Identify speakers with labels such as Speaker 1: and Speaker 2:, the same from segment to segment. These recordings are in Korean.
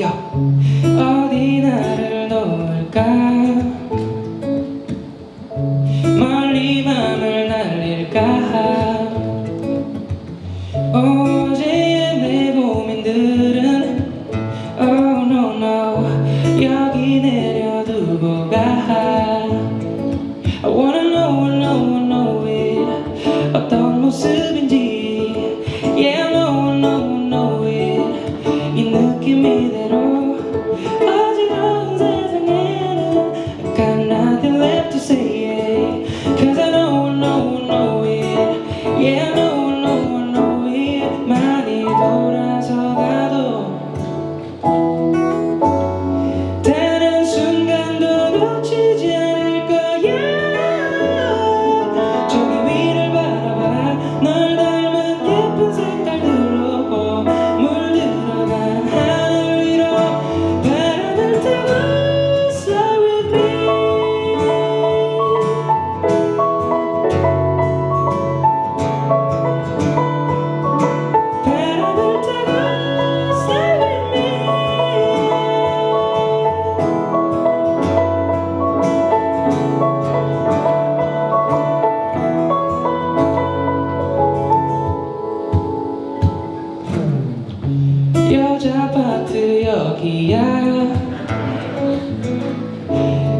Speaker 1: 야 어디 나를 놓을까? 이대로 아직 항상 아파트 여기야.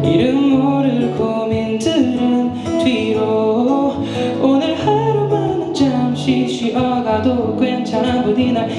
Speaker 1: 이름 모를 고민들은 뒤로. 오늘 하루만은 잠시 쉬어가도 괜찮아. 부디 날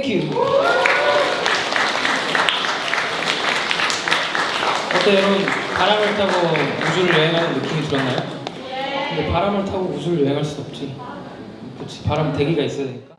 Speaker 1: Thank you. 어때 여러분 바람을 타고 우주를 여행하는 느낌이 들었나요? 근데 바람을 타고 우주를 여행할 수 없지. 그렇지 바람 대기가 있어야 되니까.